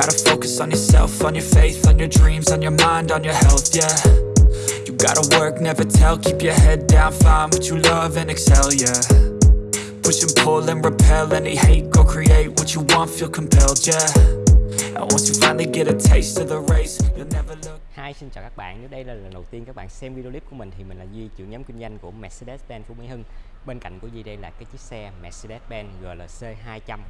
gotta focus on yourself, on your faith, on your dreams, on your mind, on your health, yeah. You gotta work, never tell, keep your head down, find what you love and excel, yeah. Push and pull and repel any hate, go create what you want, feel compelled, yeah. And once you finally get a taste of the race, you'll never look. Hi, xin chào các bạn. Nếu đây là lần đầu tiên các bạn xem video clip của mình thì mình là Duy, trưởng nhóm kinh doanh của Mercedes-Benz Phú Mỹ Hưng. Bên cạnh của Duy đây là cái chiếc xe Mercedes-Benz GLC 200.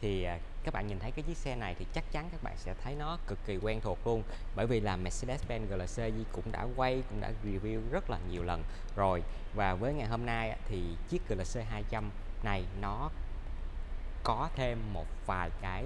Thì à, các bạn nhìn thấy cái chiếc xe này thì chắc chắn các bạn sẽ thấy nó cực kỳ quen thuộc luôn. Bởi vì là Mercedes-Benz GLC cũng đã quay, cũng đã review rất là nhiều lần rồi. Và với ngày hôm nay thì chiếc GLC 200 này nó có thêm một vài cái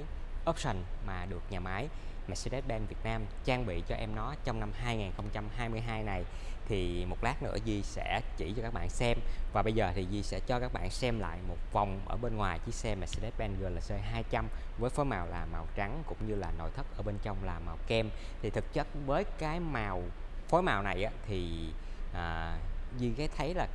option mà được nhà máy Mercedes-Benz Việt Nam trang bị cho em nó trong năm 2022 này. Thì một lát nữa Di sẽ chỉ cho các bạn xem. Và bây giờ thì Di sẽ cho các bạn xem lại một vòng ở bên ngoài chiếc xe Mercedes-Benz GLC 200 với phối màu là màu trắng cũng như là nội thất ở bên trong là màu kem. Thì thực chất với cái màu phối màu này á, thì à, Di cái thấy là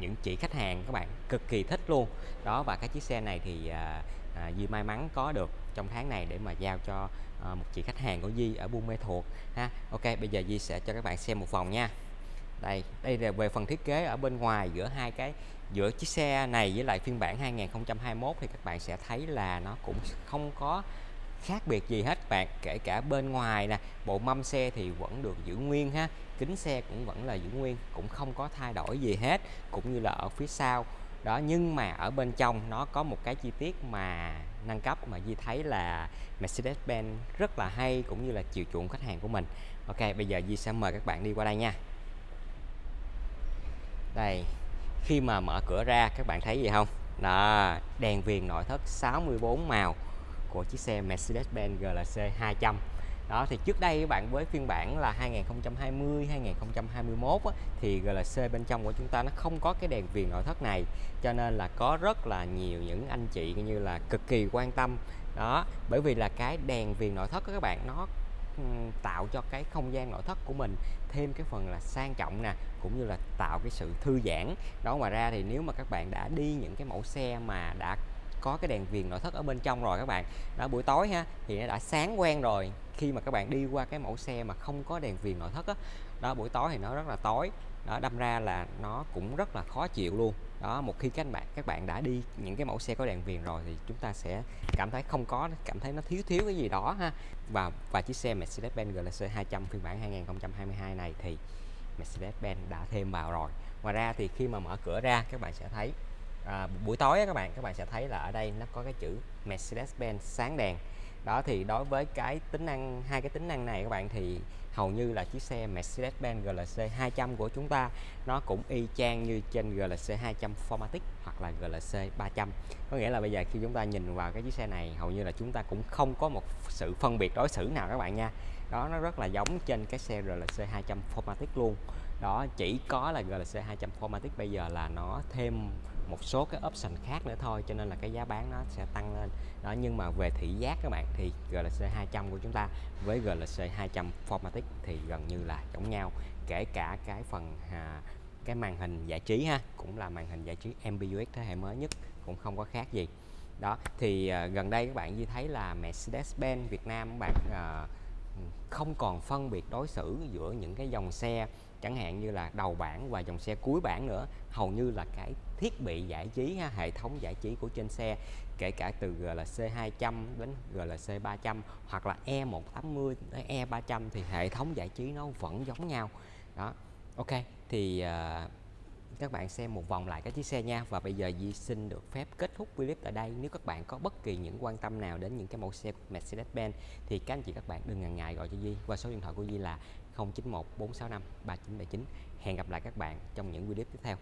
những chị khách hàng các bạn cực kỳ thích luôn. Đó và cái chiếc xe này thì à, à, Di may mắn có được trong tháng này để mà giao cho à, một chị khách hàng của Di ở Buôn Mê Thuột ha. Ok bây giờ Di sẽ cho các bạn xem một vòng nha. Đây đây là về phần thiết kế ở bên ngoài giữa hai cái giữa chiếc xe này với lại phiên bản 2021 thì các bạn sẽ thấy là nó cũng không có khác biệt gì hết bạn kể cả bên ngoài nè, bộ mâm xe thì vẫn được giữ nguyên ha, kính xe cũng vẫn là giữ nguyên, cũng không có thay đổi gì hết, cũng như là ở phía sau. Đó, nhưng mà ở bên trong nó có một cái chi tiết mà nâng cấp mà Di thấy là Mercedes-Benz rất là hay cũng như là chiều chuộng khách hàng của mình. Ok, bây giờ Di sẽ mời các bạn đi qua đây nha. Đây, khi mà mở cửa ra, các bạn thấy gì không? Đó, đèn viền nội thất 64 màu của chiếc xe Mercedes-Benz GLC 200 đó thì trước đây các bạn với phiên bản là 2020 2021 á, thì GLC bên trong của chúng ta nó không có cái đèn viền nội thất này cho nên là có rất là nhiều những anh chị như là cực kỳ quan tâm. Đó bởi vì là cái đèn viền nội thất của các bạn nó ừ, tạo cho cái không gian nội thất của mình thêm cái phần là sang trọng nè cũng như là tạo cái sự thư giãn. Đó ngoài ra thì nếu mà các bạn đã đi những cái mẫu xe mà đã có cái đèn viền nội thất ở bên trong rồi các bạn. Đó buổi tối ha thì nó đã sáng quen rồi khi mà các bạn đi qua cái mẫu xe mà không có đèn viền nội thất đó, đó buổi tối thì nó rất là tối. Đó đâm ra là nó cũng rất là khó chịu luôn. Đó một khi các bạn các bạn đã đi những cái mẫu xe có đèn viền rồi thì chúng ta sẽ cảm thấy không có cảm thấy nó thiếu thiếu cái gì đó ha. Và và chiếc xe Mercedes-Benz GLC 200 phiên bản 2022 này thì Mercedes-Benz đã thêm vào rồi. Ngoài ra thì khi mà mở cửa ra các bạn sẽ thấy à, buổi tối các bạn các bạn sẽ thấy là ở đây nó có cái chữ Mercedes-Benz sáng đèn. Đó thì đối với cái tính năng hai cái tính năng này các bạn thì hầu như là chiếc xe Mercedes-Benz GLC 200 của chúng ta nó cũng y chang như trên GLC 200 Formatic hoặc là GLC 300 có nghĩa là bây giờ khi chúng ta nhìn vào cái chiếc xe này hầu như là chúng ta cũng không có một sự phân biệt đối xử nào các bạn nha. Đó nó rất là giống trên cái xe GLC 200 Formatic luôn. Đó chỉ có là GLC 200 Formatic bây giờ là nó thêm một số cái option khác nữa thôi cho nên là cái giá bán nó sẽ tăng lên. Đó nhưng mà về thị giác các bạn thì GLC 200 của chúng ta với GLC 200 Formatic thì gần như là giống nhau. Kể cả cái phần à, cái màn hình giải trí ha cũng là màn hình giải trí MBUX thế hệ mới nhất cũng không có khác gì. Đó thì à, gần đây các bạn như thấy là Mercedes-Benz Việt Nam các bạn à, không còn phân biệt đối xử giữa những cái dòng xe chẳng hạn như là đầu bảng và dòng xe cuối bảng nữa. Hầu như là cái thiết bị giải trí ha, hệ thống giải trí của trên xe kể cả từ GLC 200 đến GLC 300 hoặc là E180 đến E300 thì hệ thống giải trí nó vẫn giống nhau. Đó ok thì uh, các bạn xem một vòng lại cái chiếc xe nha. Và bây giờ Di xin được phép kết thúc clip tại đây. Nếu các bạn có bất kỳ những quan tâm nào đến những cái mẫu xe Mercedes-Benz, thì các anh chị các bạn đừng ngần ngại gọi cho Di. Qua số điện thoại của Di là 0914653979 hẹn gặp lại các bạn trong những video tiếp theo.